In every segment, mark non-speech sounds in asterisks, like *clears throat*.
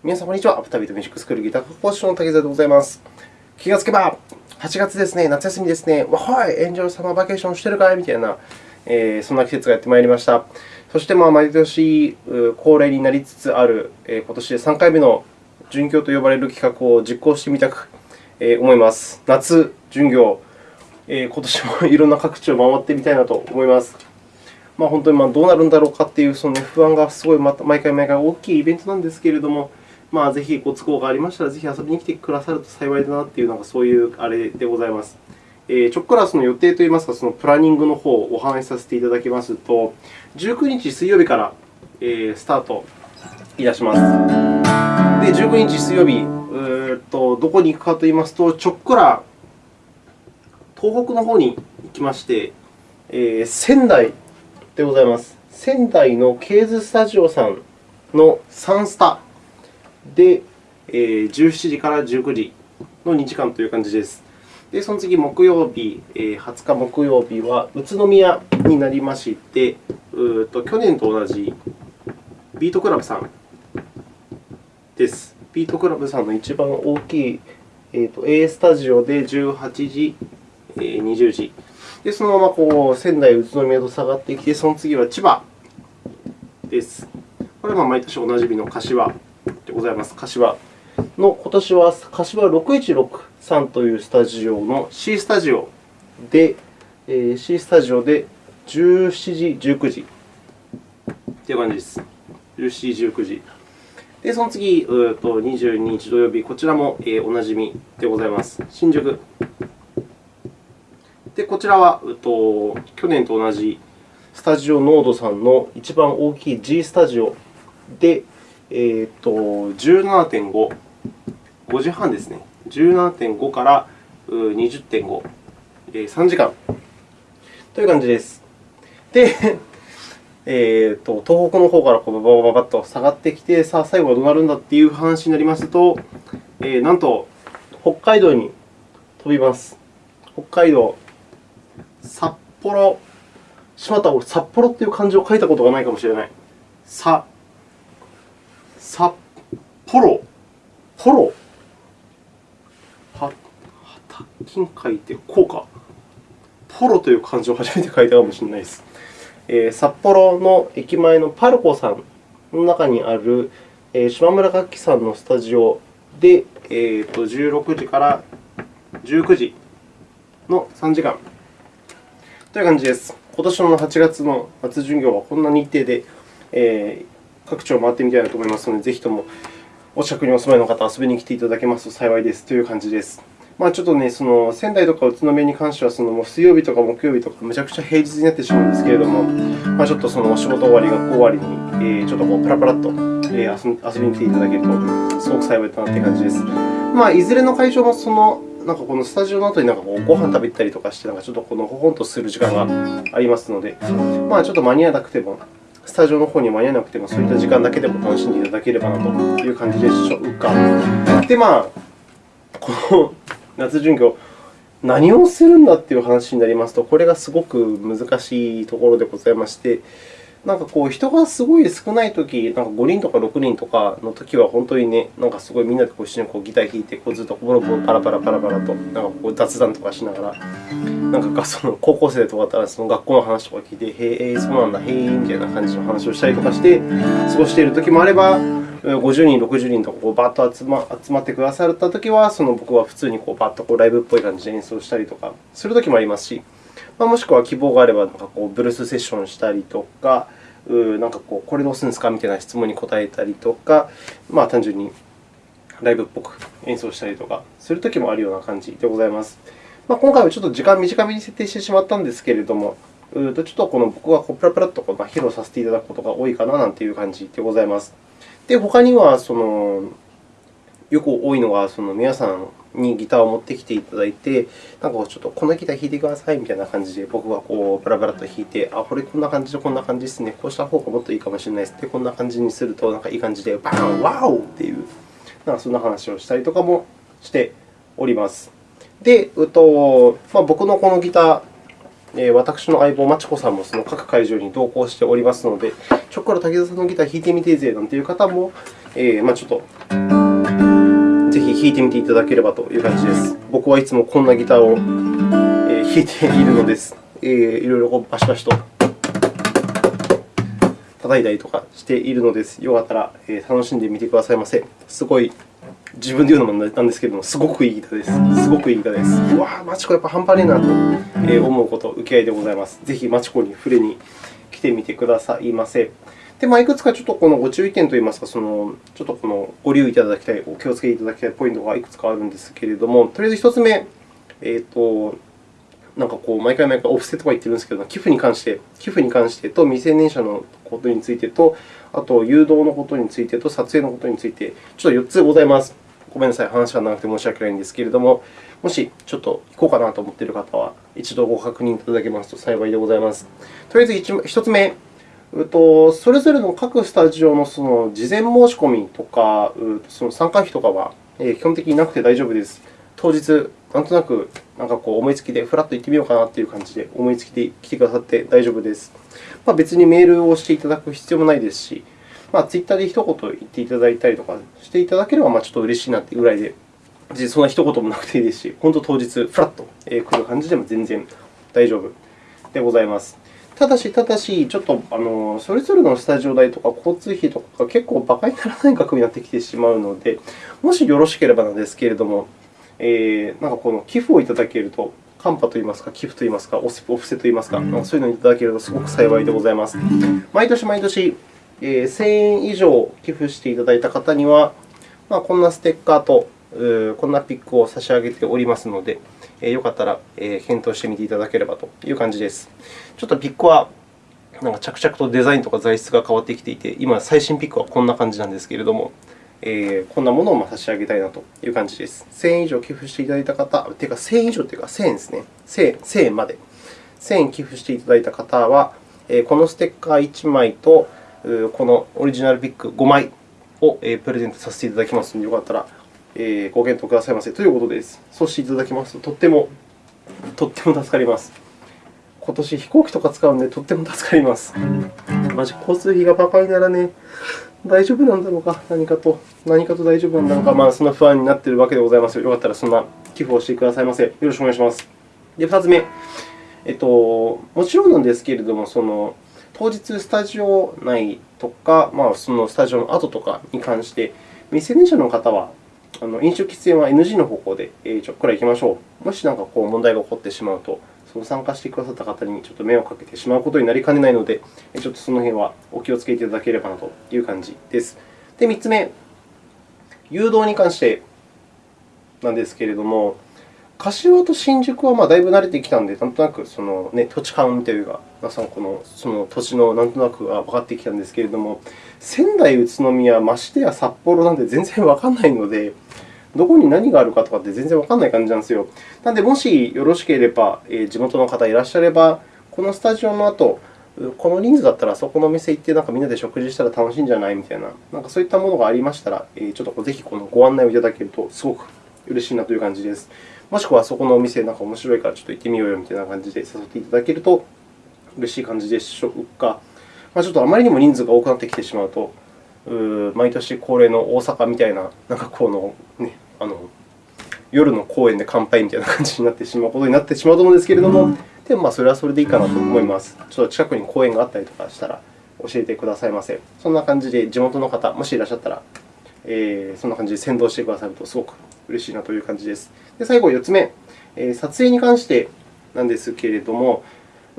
皆さん、こんにちは。アフタービートミュージックスクールギター科講師の竹澤でございます。気がつけば、8月ですね、夏休みですね、わはい、 enjoy summer vacation してるかいみたいな、えー、そんな季節がやってまいりました。そして、まあ、毎年恒例になりつつある、えー、今年で3回目の巡業と呼ばれる企画を実行してみたく、えー、思います。夏巡業、えー、今年も *laughs* いろんな各地を回ってみたいなと思います。まあ、本当にまあどうなるんだろうかというその、不安がすごい毎回毎回大きいイベントなんですけれども、まあ、ぜひご都合がありましたら、ぜひ遊びに来てくださると幸いだなという、なんかそういうあれでございます。えー、ちょっくらその予定といいますか、そのプランニングの方をお話しさせていただきますと、19日水曜日から、えー、スタートいたします。で、19日水曜日、うとどこに行くかといいますと、ちょっくら東北の方に行きまして、えー、仙台でございます。仙台のケーズスタジオさんのサンスタで、えー、17時から19時の2時間という感じです。で、その次、木曜日、えー、20日木曜日は宇都宮になりまして、うと去年と同じビートクラブさんです。ビートクラブさんの一番大きい、えー、と A スタジオで18時、えー、20時。で、そのままこう仙台、宇都宮と下がってきて、その次は千葉です。これは毎年おなじみの柏ございます。柏の今年は柏6163というスタジオの C スタジオで、えー、C スタジオで17時、19時という感じです。17時、19時。で、その次、うと22日土曜日、こちらも、えー、おなじみでございます。新宿。で、こちらは、うと去年と同じスタジオノードさんの一番大きい G スタジオで、えー、と17.5、5時半ですね。17.5から20.5、3時間という感じです。で、*laughs* えー、と東北の方からこうババババッと下がってきて、さあ、最後はどうなるんだという話になりますと、えー、なんと北海道に飛びます。北海道、札幌、しまった、俺、札幌という漢字を書いたことがないかもしれない。さ札幌、ポロ、は、はたきん書いて、こうか。ポロという漢字を初めて書いたかもしれないです。えー、札幌の駅前のパルコさんの中にある、えー、島村楽器さんのスタジオで、えー、と16時から19時の3時間という感じです。今年の8月の夏巡業はこんな日程で、えー、各地を回ってみたいなと思いますので、ぜひともお近くにお住まいの方、遊びに来ていただけますと幸いですという感じです。まあ、ちょっとね、その仙台とか宇都宮に関しては、そのもう水曜日とか木曜日とか、むちゃくちゃ平日になってしまうんですけれども、まあ、ちょっとそのお仕事終わり、学校終わりに、えー、ちょっとこうプラプラっと、え、遊びに来ていただけると、すごく幸いだなという感じです。まあ、いずれの会場もそのなんかこのスタジオの後になんかこうご飯食べたりとかして、なんかちょっとこのほほんとする時間がありますので、まあ、ちょっと間に合わなくても、スタジオの方に間に合わなくても、そういった時間だけでも楽しんでいただければなという感じでしょうか。で、まあ、この夏巡業、何をするんだという話になりますと、これがすごく難しいところでございまして、なんかこう人がすごい少ないとき、なんか5人とか6人とかのときは、本当にね、なんかすごいみんなでこう一緒にこうギター弾いて、こうずっとボロボロパラパラパラパラとなんかこう雑談とかしながら、なんかその高校生とかだったらその学校の話とか聞いて、へえ、そうなんだ、へえ、みたいな感じの話をしたりとかして過ごしているときもあれば、50人、60人とかこうバッと集ま集まってくださったときは、その僕は普通にこうバッとこうライブっぽい感じで演奏したりとかするときもありますし、まあ、もしくは希望があればなんかこうブルースセッションしたりとか、うなんかこうこれどうするんですかみたいな質問に答えたりとか、まあ、単純にライブっぽく演奏したりとかするときもあるような感じでございます。まあ、今回はちょっと時間短めに設定してしまったんですけれども、うとちょっとこの僕はプラプラと披露させていただくことが多いかななんていう感じでございます。で、他にはそのよく多いのが、その皆さんにギターを持ってきていただいて、なんかちょっとこのギター弾いてくださいみたいな感じで、僕がこうブラブラと弾いて、あ、これこんな感じでこんな感じですね、こうした方がもっといいかもしれないですで、こんな感じにするとなんかいい感じで、バーン、ワオっていう、なんかそんな話をしたりとかもしております。で、うとまあ、僕のこのギター、え私の相棒、まちこさんもその各会場に同行しておりますので、ちょっから竹田さんのギター弾いてみてぜなんていう方もえー、まあ、ちょっとぜひ弾いてみていただければという感じです。僕はいつもこんなギターを弾いているのです。えー、いろいろバシバシと叩いたりとかしているのです。よかったら楽しんでみてくださいませ。すごい自分で言うのもなんですけれども、すごくいいギターです。すごくいいギターです。うわぁ、マチコやっぱ半端ねえなと思うこと、受け合いでございます。ぜひマチコに触れに来てみてくださいませ。で、まあ、いくつかちょっとこのご注意点といいますか、そのちょっとこのご留意いただきたい、お気をつけていただきたいポイントがいくつかあるんですけれども、とりあえず1つ目、えーと、なんかこう毎回毎回オフセとか言ってるんですけど、寄付に関して、寄付に関してと未成年者のことについてと、あと誘導のことについてと撮影のことについて、ちょっと4つございます。ごめんなさい、話が長くて申し訳ないんですけれども、もしちょっと行こうかなと思っている方は、一度ご確認いただけますと幸いでございます。とりあえず 1, 1つ目、とそれぞれの各スタジオのその事前申し込みとか、その参加費とかは基本的になくて大丈夫です。当日、なんとなくなんかこう思いつきでふらっと行ってみようかなという感じで思いつきで来てくださって大丈夫です。まあ、別にメールをしていただく必要もないですし、まあ、ツイッターで一言言っていただいたりとかしていただければ、まあ、ちょっと嬉しいなというぐらいで、そんな一言もなくていいですし、本当当日、ふらっと来る感じでも全然大丈夫でございます。ただし、ただし、ちょっとあのそれぞれのスタジオ代とか交通費とかが結構馬鹿にならない額になってきてしまうので、もしよろしければなんですけれども、えー、なんかこの寄付をいただけると、カンパといいますか、寄付といいますか、オフセといいますか、そういうのをいただけるとすごく幸いでございます。毎年毎年、えー、1000円以上寄付していただいた方には、まあ、こんなステッカーとこんなピックを差し上げておりますので、えー、よかったら、検討してみていただければという感じです。ちょっとピックはなんか着々とデザインとか材質が変わってきていて、今、最新ピックはこんな感じなんですけれども、えー、こんなものを差し上げたいなという感じです。1000円以上寄付していただいた方、というか1000円以上というか1000円ですね。1000, 1000円まで。1000円寄付していただいた方は、このステッカー1枚と、このオリジナルピック5枚をプレゼントさせていただきますので、よかったらご検討くださいませということです。そうしていただきますと、とっても、とっても助かります。今年飛行機とか使うので、とっても助かります。マジ、交通費がバカにならね大丈夫なんだろうか、何かと。何かと大丈夫なんだろうか、まあ、そんな不安になっているわけでございますよかったらそんな寄付をしてくださいませ。よろしくお願いします。で、2つ目。えっと、もちろんなんですけれども、その当日スタジオ内とか、まあ、そのスタジオの後とかに関して、未成年者の方はあの飲酒喫煙は NG の方向でちょっくらいきましょう。もし何かこう問題が起こってしまうと、その参加してくださった方にちょっと迷惑をかけてしまうことになりかねないので、ちょっとその辺はお気をつけていただければなという感じです。で、3つ目、誘導に関してなんですけれども、柏と新宿はまあだいぶ慣れてきたので、なんとなくその、ね、土地勘というか、皆さんこのその土地のなんとなくが分かってきたんですけれども、仙台、宇都宮、ましてや札幌なんて全然分からないので、どこに何があるかとかって全然分からない感じなんですよ。なので、もしよろしければえ、地元の方いらっしゃれば、このスタジオの後、この人数だったらそこのお店行ってなんかみんなで食事したら楽しいんじゃないみたいな、なんかそういったものがありましたらえ、ちょっとぜひこのご案内をいただけるとすごく嬉しいなという感じです。もしくはそこのお店なんか面白いからちょっと行ってみようよみたいな感じで誘っていただけると嬉しい感じでしょうか。まあ、ちょっとあまりにも人数が多くなってきてしまうと、毎年恒例の大阪みたいな、なんかこの、ね、あの夜の公園で乾杯みたいな感じになってしまうことになってしまうと思うんですけれども、でもまあそれはそれでいいかなと思います。ちょっと近くに公園があったりとかしたら教えてくださいませ。そんな感じで地元の方、もしいらっしゃったら、えー、そんな感じで先導してくださるとすごく嬉しいなという感じです。で最後、4つ目、撮影に関してなんですけれども、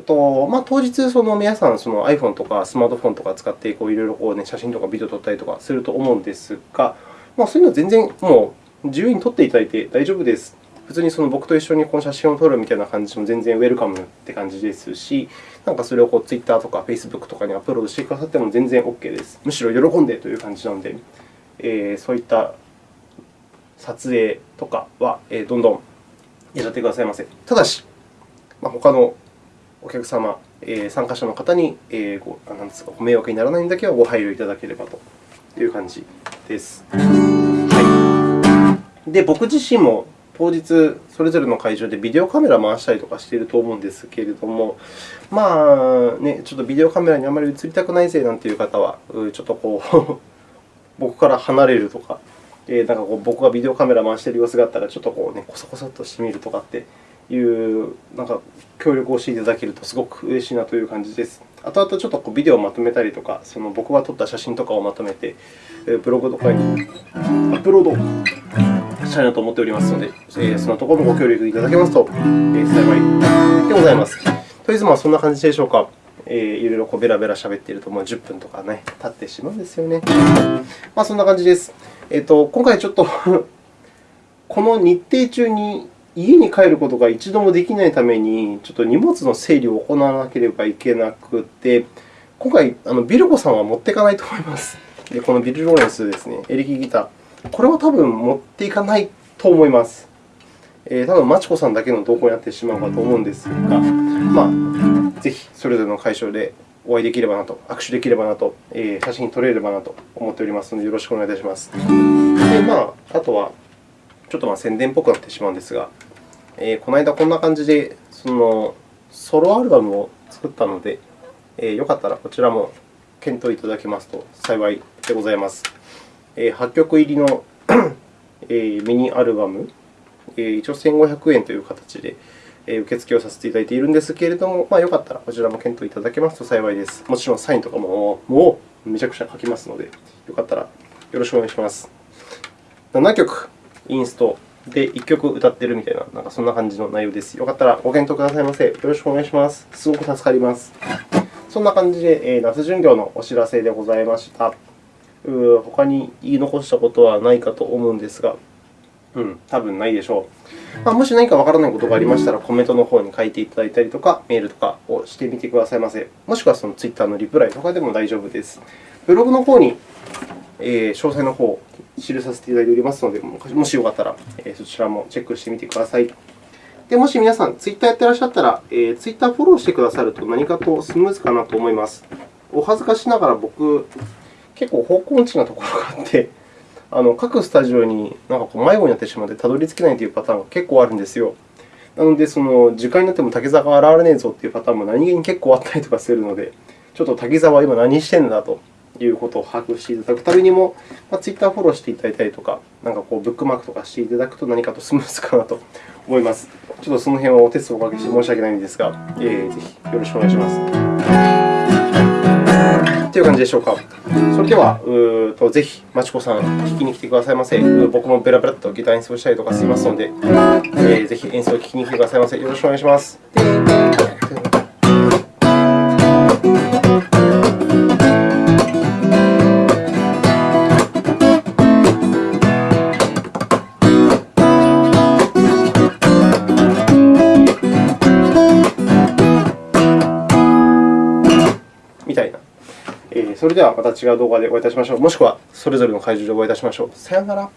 とまあ、当日、その皆さんその iPhone とかスマートフォンとか使ってこういろいろこう、ね、写真とかビデオを撮ったりとかすると思うんですが、まあ、そういうのは全然もう自由に撮っていただいて大丈夫です。普通にその僕と一緒にこの写真を撮るみたいな感じでも全然ウェルカムって感じですし、なんかそれをこう Twitter とか Facebook とかにアップロードしてくださっても全然 OK です。むしろ喜んでという感じなので、えー、そういった撮影とかはどんどんやってくださいませ。ただし、まあ、他のお客様、参加者の方にごなんですかご迷惑にならないんだけはご配慮いただければという感じです。はい、で僕自身も当日、それぞれの会場でビデオカメラを回したりとかしていると思うんですけれども、まあね、ちょっとビデオカメラにあまり映りたくないぜなんていう方は、ちょっとこう *laughs* 僕から離れるとか、えー、なんかこう僕がビデオカメラ回している様子があったら、ちょっとこう、ね、コソコソっとしてみるとかっていうなんか協力をしていただけるとすごく嬉しいなという感じです。あとあとちょっとこうビデオをまとめたりとか、その僕が撮った写真とかをまとめて、ブログとかにアップロードしたいなと思っておりますので、えそのところもご協力いただけますと、え幸いでございます。とりあえずまあそんな感じでしょうか。えー、いろいろこうベラベラ喋っていると、もう10分とかね、経ってしまうんですよね。まあ、そんな感じです。えーと、今回ちょっと *laughs* この日程中に家に帰ることが一度もできないために、ちょっと荷物の整理を行わなければいけなくて、今回、あのビルコさんは持っていかないと思います。でこのビル・ローレンスですね、エレキギター。これは多分持っていかないと思います。えー、多分マチコさんだけの投稿になってしまうかと思うんですが、まあ、ぜひそれぞれの会場でお会いできればなと、握手できればなと、えー、写真撮れればなと思っておりますので、よろしくお願いいたします。でまあ、あとは、ちょっとまあ宣伝っぽくなってしまうんですが、えー、この間こんな感じでそのソロアルバムを作ったので、えー、よかったらこちらも検討いただけますと幸いでございます。えー、8曲入りの *clears throat* えー、ミニアルバム、えー、一応1500円という形で受付をさせていただいているんですけれども、まあ、よかったらこちらも検討いただけますと幸いです。もちろんサインとかももうめちゃくちゃ書きますので、よかったらよろしくお願いします。7曲インストで1曲歌っているみたいな、なんかそんな感じの内容です。よかったらご検討くださいませ。よろしくお願いします。すごく助かります。そんな感じで、夏巡業のお知らせでございました。他に言い残したことはないかと思うんですが、うん、多分ないでしょう。まあ、もし何かわからないことがありましたら、コメントの方に書いていただいたりとか、メールとかをしてみてくださいませ。もしくはその Twitter のリプライとかでも大丈夫です。ブログの方に、え、詳細の方を記させていただいておりますので、もしよかったら、え、そちらもチェックしてみてください。でもし皆さん、ツイッターやっていらっしゃったら、えー、ツイッターフォローしてくださると何かとスムーズかなと思います。お恥ずかしながら僕、結構方向音痴なところがあって、あの各スタジオになんかこう迷子になってしまってたどり着けないというパターンが結構あるんですよ。なので、その時間になっても滝沢が現れねえぞというパターンも何気に結構あったりとかするので、ちょっと滝沢は今何してんだということを把握していただくためにも、まあ、ツイッターフォローしていただいたりとか、なんかこうブックマークとかしていただくと何かとスムーズかなと思います。ちょっとその辺はお手数をおかけして申し訳ないんですが、えー、ぜひよろしくお願いします。という感じでしょうか。それでは、うとぜひ、まちこさん、聴きに来てくださいませ。僕もベラベラとギター演奏したりとかしますので、えー、ぜひ演奏を聴きに来てくださいませ。よろしくお願いします。はまた違う動画でお会いいたしましょう。もしくはそれぞれの会場でお会いいたしましょう。さようなら。